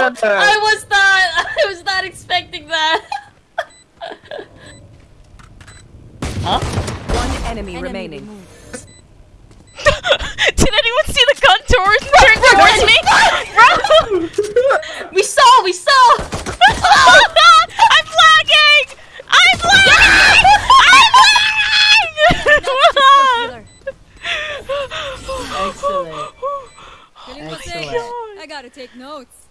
I was not. I was not expecting that. huh? One enemy, remaining. Did anyone see the gun towards turn towards me? Bro! We saw. We saw. Oh, I'm lagging! I'm lagging! I'm lagging! Excellent. Excellent. Oh, I gotta take notes.